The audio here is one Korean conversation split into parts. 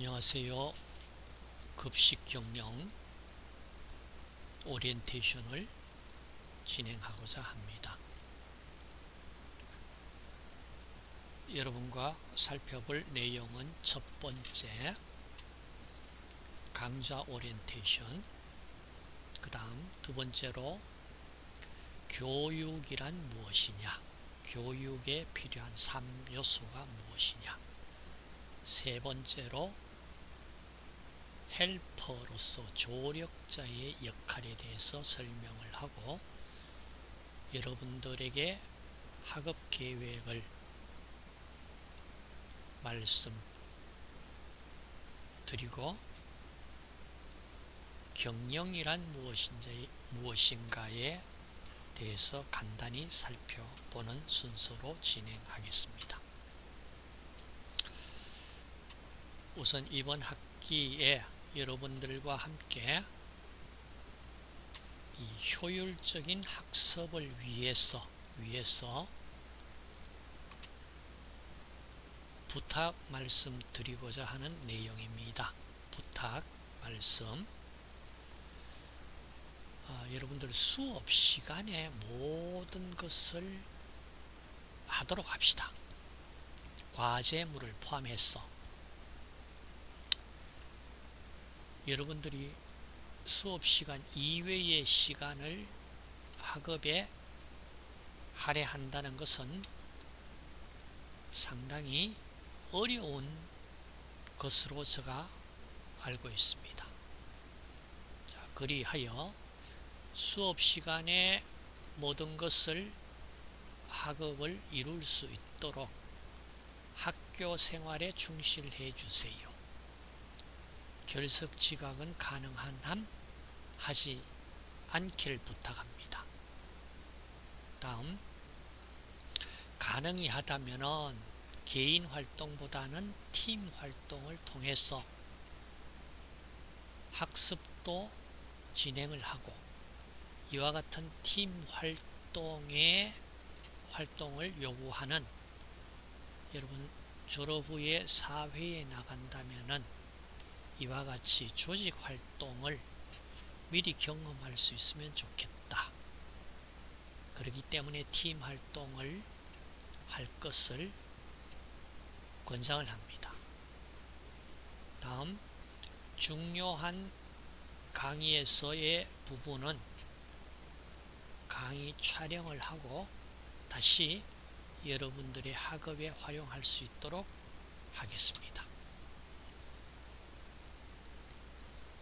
안녕하세요. 급식 경영 오리엔테이션을 진행하고자 합니다. 여러분과 살펴볼 내용은 첫 번째 강좌 오리엔테이션 그 다음 두 번째로 교육이란 무엇이냐 교육에 필요한 3요소가 무엇이냐 세 번째로 헬퍼로서 조력자의 역할에 대해서 설명을 하고 여러분들에게 학업 계획을 말씀 드리고 경영이란 무엇인가에 대해서 간단히 살펴보는 순서로 진행하겠습니다. 우선 이번 학기에 여러분들과 함께 이 효율적인 학습을 위해서 위해서 부탁 말씀 드리고자 하는 내용입니다. 부탁 말씀 아, 여러분들 수업 시간에 모든 것을 하도록 합시다. 과제물을 포함해서 여러분들이 수업 시간 이외의 시간을 학업에 할애한다는 것은 상당히 어려운 것으로 제가 알고 있습니다. 자, 그리하여 수업 시간에 모든 것을 학업을 이룰 수 있도록 학교 생활에 충실해 주세요. 결석 지각은 가능한 한 하지 않기를 부탁합니다. 다음 가능이 하다면 개인 활동보다는 팀 활동을 통해서 학습도 진행을 하고 이와 같은 팀 활동의 활동을 요구하는 여러분 졸업 후에 사회에 나간다면은 이와 같이 조직 활동을 미리 경험할 수 있으면 좋겠다. 그렇기 때문에 팀 활동을 할 것을 권장을 합니다. 다음 중요한 강의에서의 부분은 강의 촬영을 하고 다시 여러분들의 학업에 활용할 수 있도록 하겠습니다.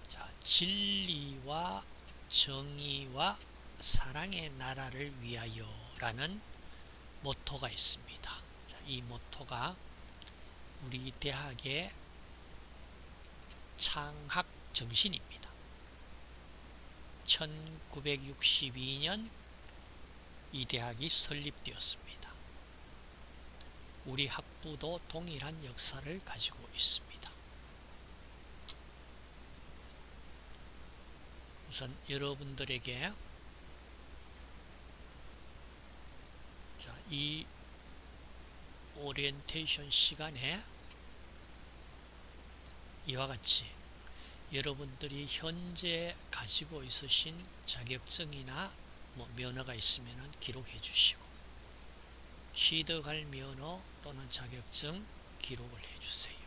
자, 진리와 정의와 사랑의 나라를 위하여 라는 모토가 있습니다. 자, 이 모토가 우리 대학의 창학 정신입니다. 1962년 이 대학이 설립되었습니다. 우리 학부도 동일한 역사를 가지고 있습니다. 우선 여러분들에게 자, 이 오리엔테이션 시간에 이와 같이 여러분들이 현재 가지고 있으신 자격증이나 뭐 면허가 있으면 기록해 주시고 취득할 면허 또는 자격증 기록을 해 주세요.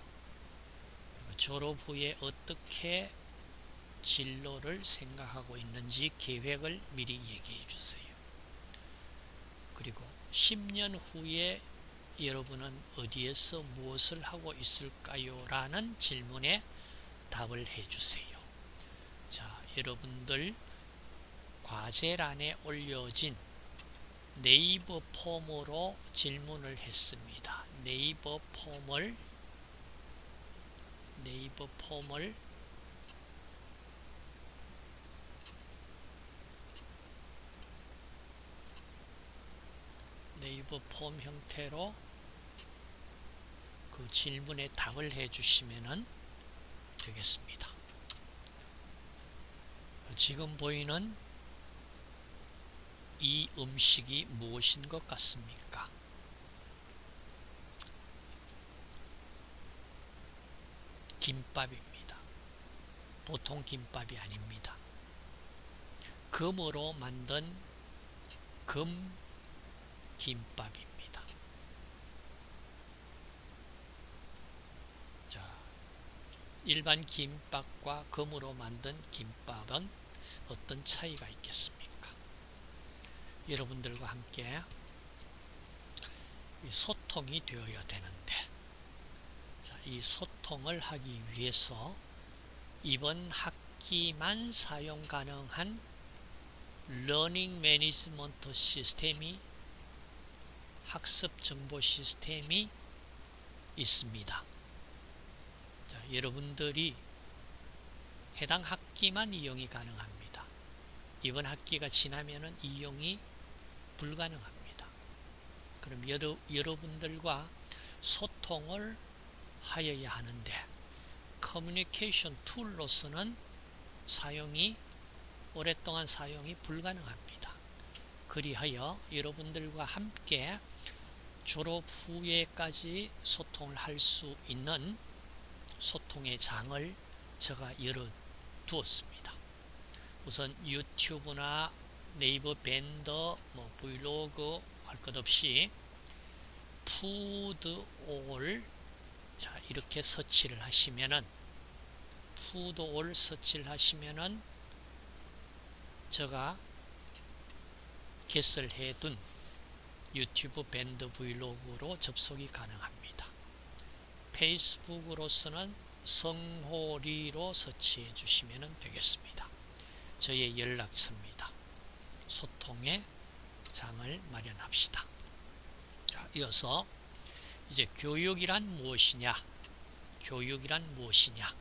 졸업 후에 어떻게 진로를 생각하고 있는지 계획을 미리 얘기해 주세요. 그리고 10년 후에 여러분은 어디에서 무엇을 하고 있을까요? 라는 질문에 답을 해주세요. 자, 여러분들 과제란에 올려진 네이버 폼으로 질문을 했습니다. 네이버 폼을 네이버 폼을 네이버 폼 형태로 그 질문에 답을 해 주시면 되겠습니다. 지금 보이는 이 음식이 무엇인 것 같습니까? 김밥입니다. 보통 김밥이 아닙니다. 금으로 만든 금 김밥입니다. 자, 일반 김밥과 금으로 만든 김밥은 어떤 차이가 있겠습니까? 여러분들과 함께 소통이 되어야 되는데 자, 이 소통을 하기 위해서 이번 학기만 사용 가능한 learning management system이 학습 정보 시스템이 있습니다. 자, 여러분들이 해당 학기만 이용이 가능합니다. 이번 학기가 지나면 이용이 불가능합니다. 그럼 여러, 여러분들과 소통을 하여야 하는데 커뮤니케이션 툴로서는 사용이 오랫동안 사용이 불가능합니다. 그리하여 여러분들과 함께 졸업 후에까지 소통을 할 수 있는 소통의 장을 제가 열어 두었습니다. 우선 유튜브나 네이버 밴드, 뭐 블로그 할 것 없이 푸드올 자 이렇게 search를 하시면은 푸드올 search를 하시면은 제가 개설해 둔 유튜브 밴드 블로그로 접속이 가능합니다. 페이스북으로서는 성호리로 서치해 주시면 되겠습니다. 저의 연락처입니다. 소통의 장을 마련합시다. 자, 이어서 이제 교육이란 무엇이냐? 교육이란 무엇이냐?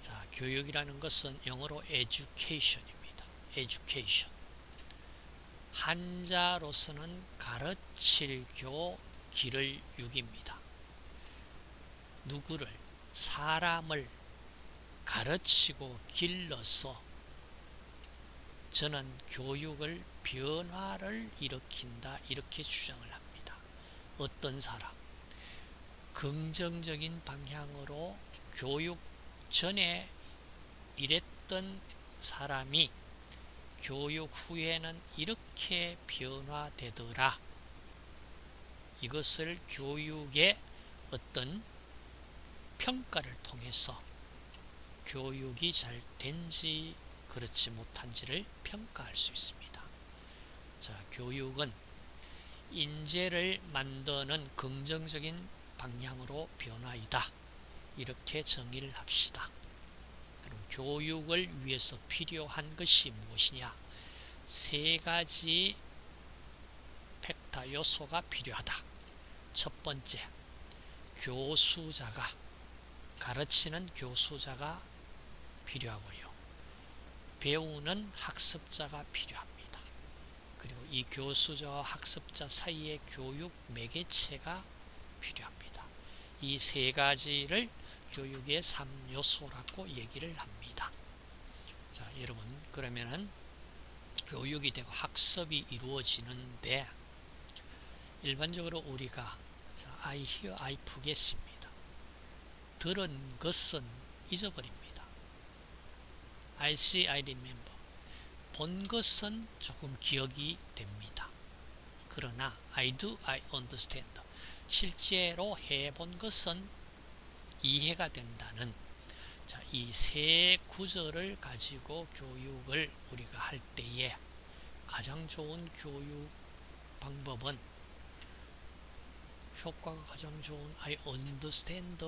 자, 교육이라는 것은 영어로 education입니다. education. 한자로서는 가르칠 교 길을 육입니다. 누구를 사람을 가르치고 길러서 저는 교육을 변화를 일으킨다 이렇게 주장을 합니다. 어떤 사람 긍정적인 방향으로 교육 전에 일했던 사람이 교육 후에는 이렇게 변화되더라. 이것을 교육의 어떤 평가를 통해서 교육이 잘 된지 그렇지 못한지를 평가할 수 있습니다. 자, 교육은 인재를 만드는 긍정적인 방향으로 변화이다. 이렇게 정의를 합시다. 교육을 위해서 필요한 것이 무엇이냐? 세 가지 팩터 요소가 필요하다. 첫 번째, 교수자가 가르치는 교수자가 필요하고요. 배우는 학습자가 필요합니다. 그리고 이 교수자와 학습자 사이의 교육 매개체가 필요합니다. 이 세 가지를 교육의 3요소라고 얘기를 합니다. 자, 여러분 그러면은 교육이 되고 학습이 이루어지는데 일반적으로 우리가 자, I hear, I forget입니다. 들은 것은 잊어버립니다. I see, I remember. 본 것은 조금 기억이 됩니다. 그러나 I do, I understand. 실제로 해본 것은 이해가 된다는 이 세 구절을 가지고 교육을 우리가 할 때에 가장 좋은 교육 방법은 효과가 가장 좋은 I understand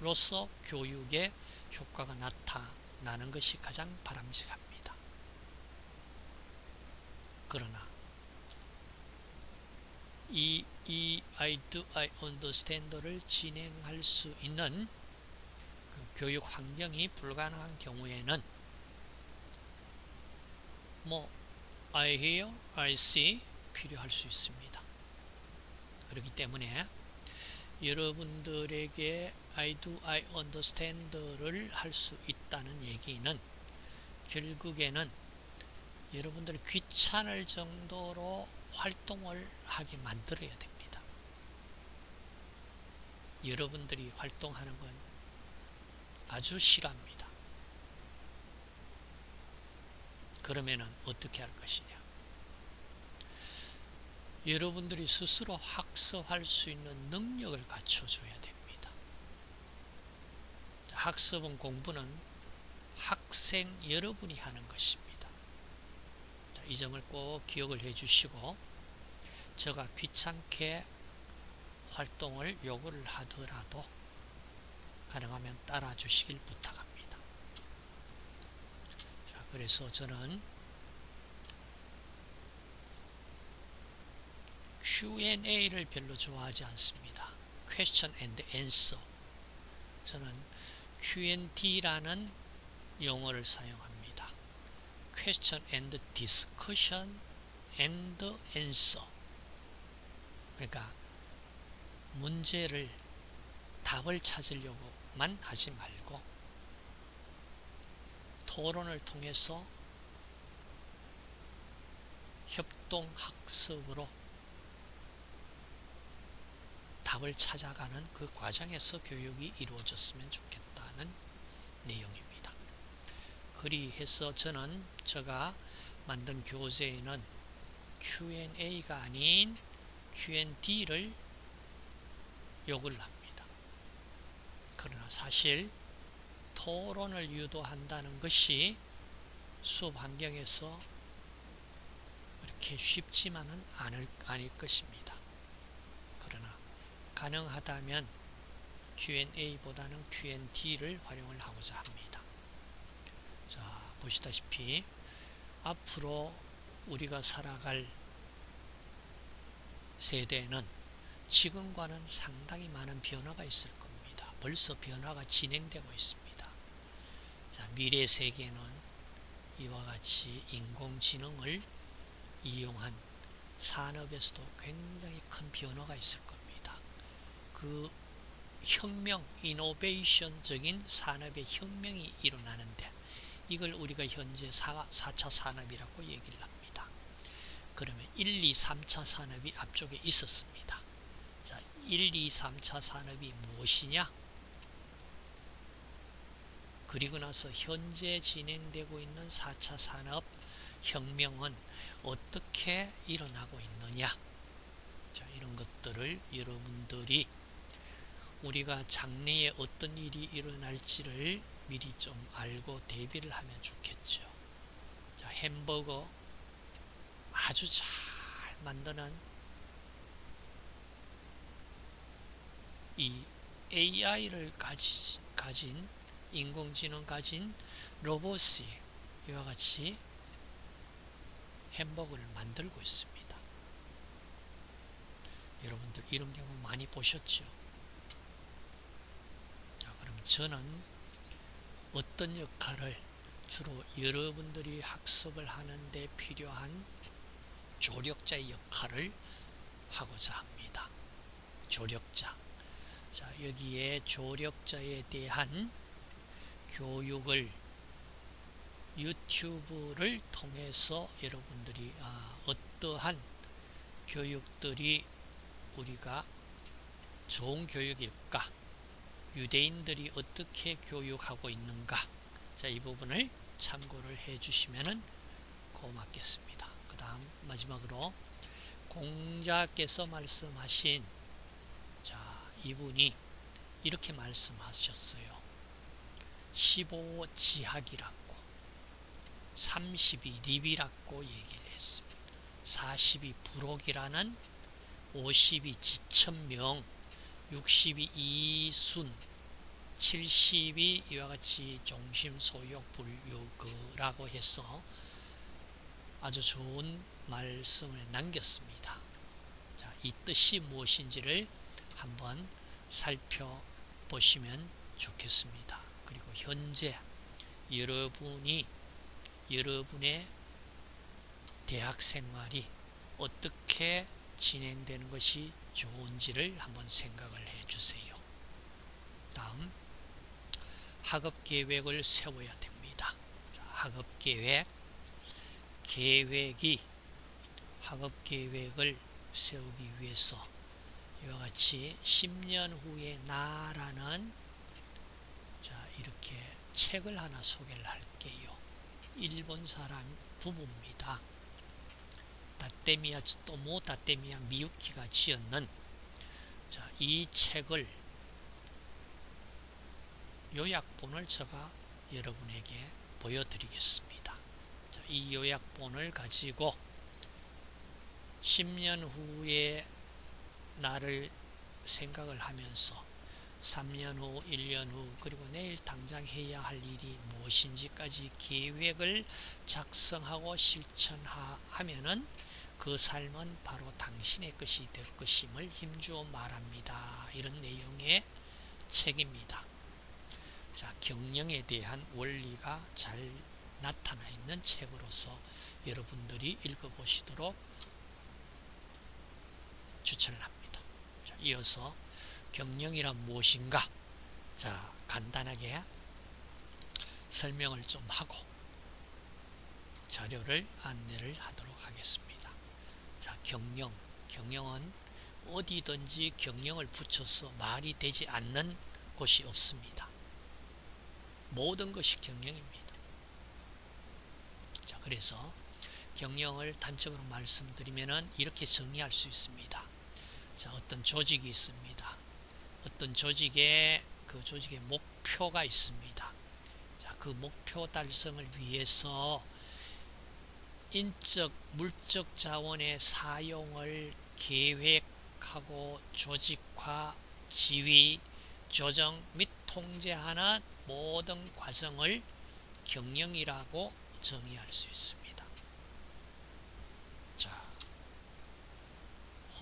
로서 교육의 효과가 나타나는 것이 가장 바람직합니다. 그러나 이, 이 I do, I understand를 진행할 수 있는 그 교육 환경이 불가능한 경우에는 뭐 I hear, I see 필요할 수 있습니다. 그렇기 때문에 여러분들에게 I do, I understand를 할 수 있다는 얘기는 결국에는 여러분들 귀찮을 정도로 활동을 하게 만들어야 됩니다. 여러분들이 활동하는 건 아주 싫어합니다. 그러면은 어떻게 할 것이냐? 여러분들이 스스로 학습할 수 있는 능력을 갖춰줘야 됩니다. 학습은 공부는 학생 여러분이 하는 것입니다. 이 점을 꼭 기억을 해 주시고 제가 귀찮게 활동을 요구를 하더라도 가능하면 따라 주시길 부탁합니다. 자, 그래서 저는 Q&A를 별로 좋아하지 않습니다. Question and Answer. 저는 Q&D라는 용어를 사용합니다. Question and Discussion and Answer. 그러니까 문제를 답을 찾으려고만 하지 말고 토론을 통해서 협동학습으로 답을 찾아가는 그 과정에서 교육이 이루어졌으면 좋겠다는 내용입니다. 그리해서 저는 제가 만든 교재에는 Q&A가 아닌 Q&D를 요구를 합니다. 그러나 사실 토론을 유도한다는 것이 수업 환경에서 그렇게 쉽지만은 않을, 아닐 것입니다. 그러나 가능하다면 Q&A보다는 Q&D를 활용을 하고자 합니다. 자, 보시다시피 앞으로 우리가 살아갈 세대는 지금과는 상당히 많은 변화가 있을 겁니다. 벌써 변화가 진행되고 있습니다. 자, 미래 세계는 이와 같이 인공지능을 이용한 산업에서도 굉장히 큰 변화가 있을 겁니다. 그 혁명, 이노베이션적인 산업의 혁명이 일어나는데 이걸 우리가 현재 4, 4차 산업이라고 얘기를 합니다. 그러면 1, 2, 3차 산업이 앞쪽에 있었습니다. 자, 1, 2, 3차 산업이 무엇이냐? 그리고 나서 현재 진행되고 있는 4차 산업 혁명은 어떻게 일어나고 있느냐? 자, 이런 것들을 여러분들이 우리가 장래에 어떤 일이 일어날지를 미리 좀 알고 대비를 하면 좋겠죠. 자, 햄버거 아주 잘 만드는 이 AI를 가지, 가진 인공지능 가진 로봇이 이와 같이 햄버거를 만들고 있습니다. 여러분들 이런 경우 많이 보셨죠? 자, 그럼 저는 어떤 역할을 주로 여러분들이 학습을 하는데 필요한 조력자의 역할을 하고자 합니다. 조력자. 자, 여기에 조력자에 대한 교육을 유튜브를 통해서 여러분들이 아, 어떠한 교육들이 우리가 좋은 교육일까 유대인들이 어떻게 교육하고 있는가 자, 이 부분을 참고를 해 주시면 고맙겠습니다. 그 다음 마지막으로 공자께서 말씀하신 자, 이분이 이렇게 말씀하셨어요. 15 지학이라고 32 립이라고 얘기를 했습니다. 42 부록이라는 52 지천명 62 이순 70이 이와 같이 종심 소욕불유그라고 해서 아주 좋은 말씀을 남겼습니다. 자, 이 뜻이 무엇인지를 한번 살펴보시면 좋겠습니다. 그리고 현재 여러분이 여러분의 대학 생활이 어떻게 진행되는 것이 좋은지를 한번 생각을 해 주세요. 다음 학업 계획을 세워야 됩니다. 학업 계획 계획이 학업 계획을 세우기 위해서 이와 같이 10년 후의 나라는 자 이렇게 책을 하나 소개를 할게요. 일본 사람 부부입니다. 다테미야 또모 다테미야 미유키가 지었는 자, 이 책을 요약본을 제가 여러분에게 보여드리겠습니다. 자, 이 요약본을 가지고 10년 후에 나를 생각을 하면서 3년 후, 1년 후, 그리고 내일 당장 해야 할 일이 무엇인지까지 계획을 작성하고 실천하면 은 그 삶은 바로 당신의 것이 될 것임을 힘주어 말합니다. 이런 내용의 책입니다. 자, 경영에 대한 원리가 잘 나타나 있는 책으로서 여러분들이 읽어보시도록 추천을 합니다. 자, 이어서 경영이란 무엇인가? 자, 간단하게 설명을 좀 하고 자료를 안내를 하도록 하겠습니다. 자, 경영. 경영은 어디든지 경영을 붙여서 말이 되지 않는 곳이 없습니다. 모든 것이 경영입니다. 자, 그래서 경영을 단적으로 말씀드리면 이렇게 정리할 수 있습니다. 자, 어떤 조직이 있습니다. 어떤 조직에 그 조직의 목표가 있습니다. 자, 그 목표 달성을 위해서 인적, 물적 자원의 사용을 계획하고 조직화, 지휘, 조정 및 통제하는 모든 과정을 경영이라고 정의할 수 있습니다. 자,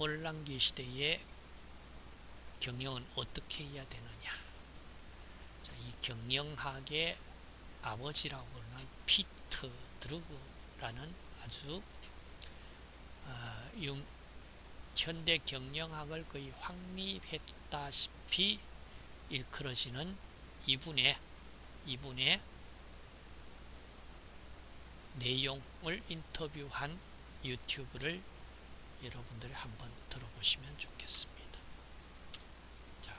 혼란기 시대에 경영은 어떻게 해야 되느냐? 자, 이 경영학의 아버지라고 하는 피터 드루그 라는 아주 어, 용, 현대 경영학을 거의 확립했다시피 일컬어지는 이분의 이분의 내용을 인터뷰한 유튜브를 여러분들이 한번 들어보시면 좋겠습니다. 자,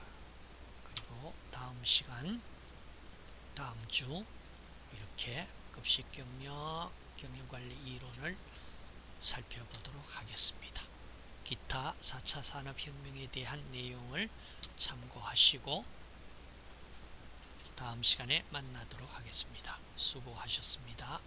그리고 다음 시간, 다음 주 이렇게 급식 경력 경영관리 이론을 살펴보도록 하겠습니다. 기타 4차 산업혁명에 대한 내용을 참고하시고 다음 시간에 만나도록 하겠습니다. 수고하셨습니다.